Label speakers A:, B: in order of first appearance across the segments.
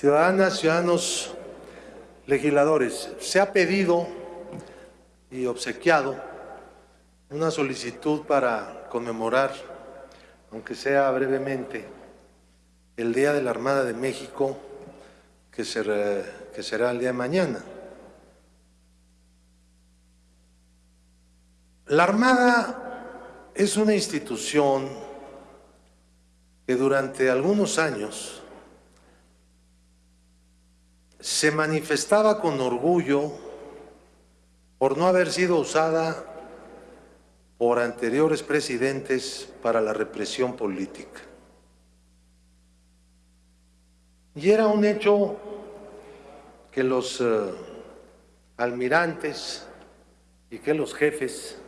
A: Ciudadanas, ciudadanos, legisladores, se ha pedido y obsequiado una solicitud para conmemorar, aunque sea brevemente, el Día de la Armada de México, que será, el día de mañana. La Armada es una institución que durante algunos años se manifestaba con orgullo por no haber sido usada por anteriores presidentes para la represión política. Y era un hecho que los eh, almirantes y que los jefes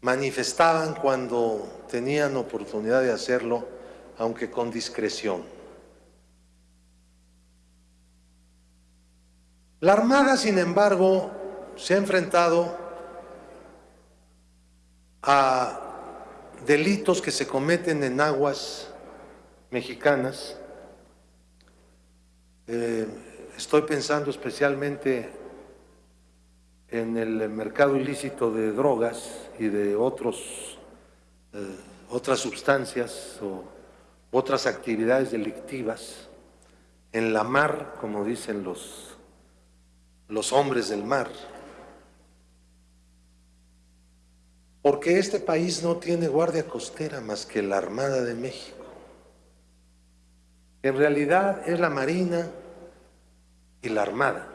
A: manifestaban cuando tenían oportunidad de hacerlo, aunque con discreción. La Armada, sin embargo, se ha enfrentado a delitos que se cometen en aguas mexicanas. Eh, estoy pensando especialmente en el mercado ilícito de drogas y de otros, eh, otras sustancias o otras actividades delictivas en la mar, como dicen los los hombres del mar. Porque este país no tiene guardia costera más que la Armada de México. En realidad es la Marina y la Armada,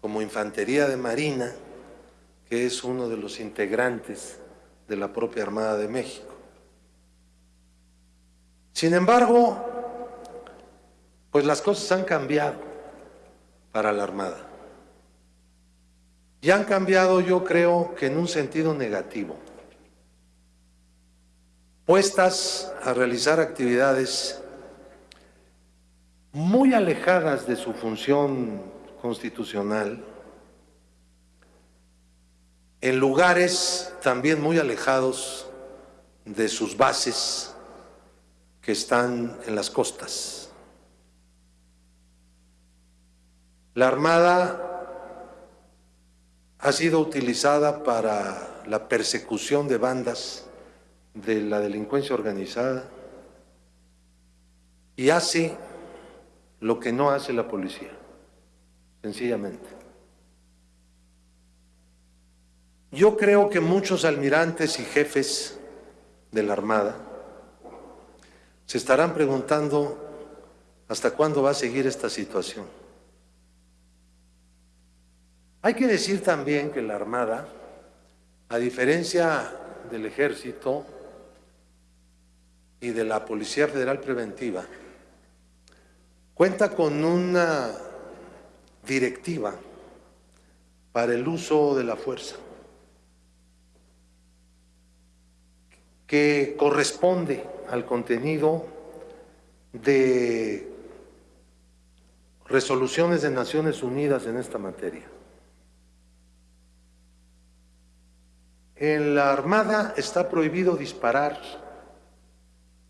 A: como infantería de Marina, que es uno de los integrantes de la propia Armada de México. Sin embargo, pues las cosas han cambiado para la Armada. Y han cambiado, yo creo, que en un sentido negativo. Puestas a realizar actividades muy alejadas de su función constitucional, en lugares también muy alejados de sus bases que están en las costas. La Armada ha sido utilizada para la persecución de bandas de la delincuencia organizada y hace lo que no hace la policía, sencillamente. Yo creo que muchos almirantes y jefes de la Armada se estarán preguntando hasta cuándo va a seguir esta situación. Hay que decir también que la Armada, a diferencia del Ejército y de la Policía Federal Preventiva, cuenta con una directiva para el uso de la fuerza que corresponde al contenido de resoluciones de Naciones Unidas en esta materia. En la Armada está prohibido disparar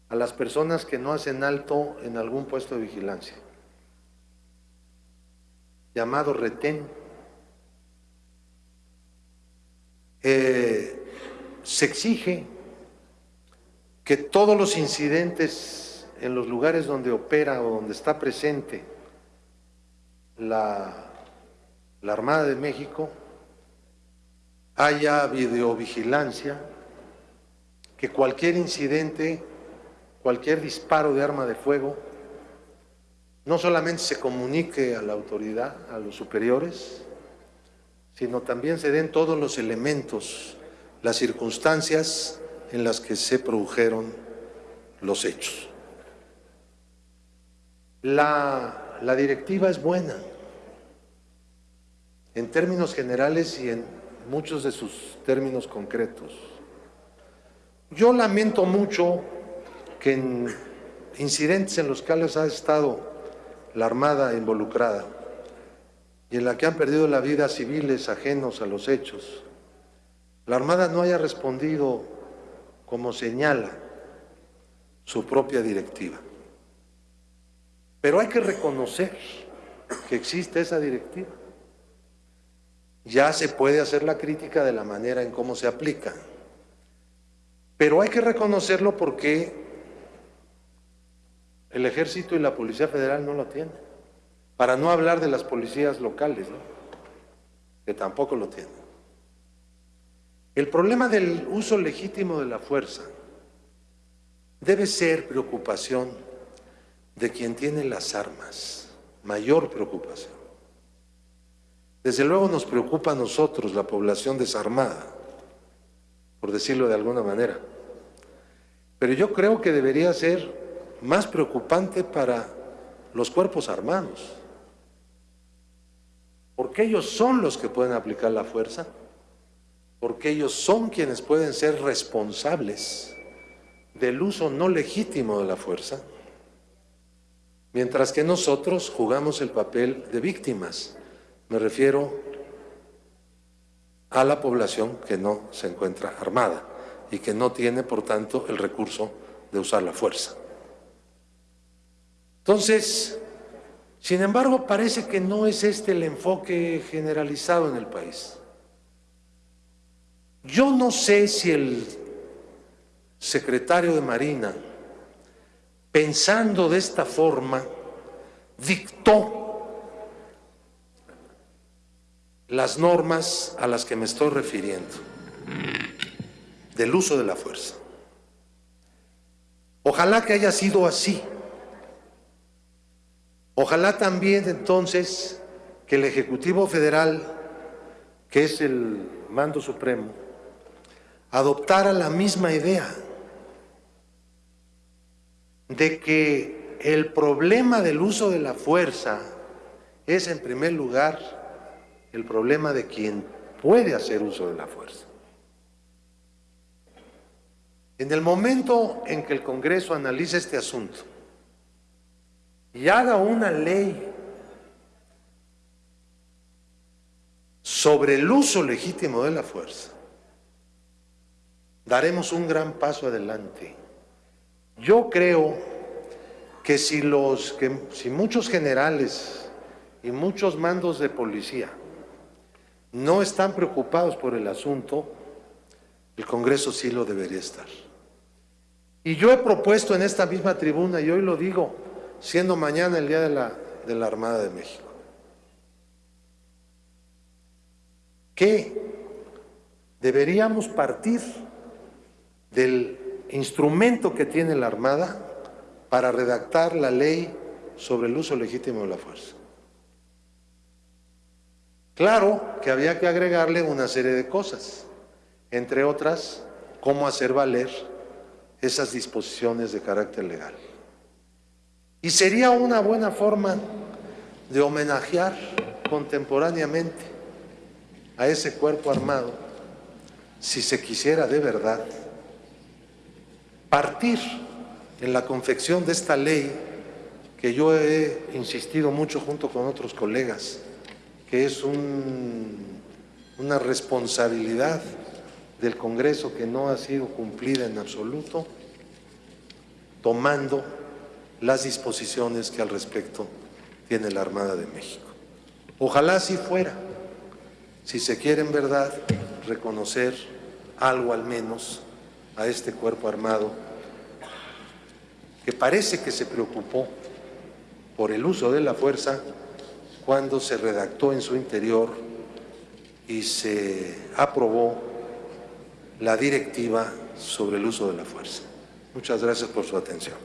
A: a las personas que no hacen alto en algún puesto de vigilancia, llamado retén. Eh, se exige que todos los incidentes en los lugares donde opera o donde está presente la, la Armada de México haya videovigilancia, que cualquier incidente, cualquier disparo de arma de fuego, no solamente se comunique a la autoridad, a los superiores, sino también se den todos los elementos, las circunstancias en las que se produjeron los hechos. La, la directiva es buena, en términos generales y en muchos de sus términos concretos. Yo lamento mucho que en incidentes en los cuales ha estado la Armada involucrada y en la que han perdido la vida civiles ajenos a los hechos, la Armada no haya respondido como señala su propia directiva. Pero hay que reconocer que existe esa directiva. Ya se puede hacer la crítica de la manera en cómo se aplica. Pero hay que reconocerlo porque el Ejército y la Policía Federal no lo tienen. Para no hablar de las policías locales, que tampoco lo tienen. El problema del uso legítimo de la fuerza debe ser preocupación de quien tiene las armas, mayor preocupación. Desde luego nos preocupa a nosotros, la población desarmada, por decirlo de alguna manera. Pero yo creo que debería ser más preocupante para los cuerpos armados, porque ellos son los que pueden aplicar la fuerza, porque ellos son quienes pueden ser responsables del uso no legítimo de la fuerza, mientras que nosotros jugamos el papel de víctimas. Me refiero a la población que no se encuentra armada y que no tiene, por tanto, el recurso de usar la fuerza. Entonces, sin embargo, parece que no es este el enfoque generalizado en el país. Yo no sé si el secretario de Marina, pensando de esta forma, dictó las normas a las que me estoy refiriendo, del uso de la fuerza. Ojalá que haya sido así. Ojalá también entonces que el Ejecutivo Federal, que es el mando supremo, adoptara la misma idea de que el problema del uso de la fuerza es en primer lugar el problema de quien puede hacer uso de la fuerza. En el momento en que el Congreso analice este asunto y haga una ley sobre el uso legítimo de la fuerza, daremos un gran paso adelante. Yo creo que si, los, que si muchos generales y muchos mandos de policía no están preocupados por el asunto, el Congreso sí lo debería estar. Y yo he propuesto en esta misma tribuna, y hoy lo digo, siendo mañana el Día de la, de la Armada de México, que deberíamos partir del instrumento que tiene la Armada para redactar la ley sobre el uso legítimo de la fuerza. Claro que había que agregarle una serie de cosas, entre otras, cómo hacer valer esas disposiciones de carácter legal. Y sería una buena forma de homenajear contemporáneamente a ese cuerpo armado, si se quisiera de verdad, partir en la confección de esta ley que yo he insistido mucho junto con otros colegas, que es una responsabilidad del Congreso que no ha sido cumplida en absoluto, tomando las disposiciones que al respecto tiene la Armada de México. Ojalá así fuera, si se quiere en verdad reconocer algo al menos a este cuerpo armado que parece que se preocupó por el uso de la fuerza cuando se redactó en su interior y se aprobó la directiva sobre el uso de la fuerza. Muchas gracias por su atención.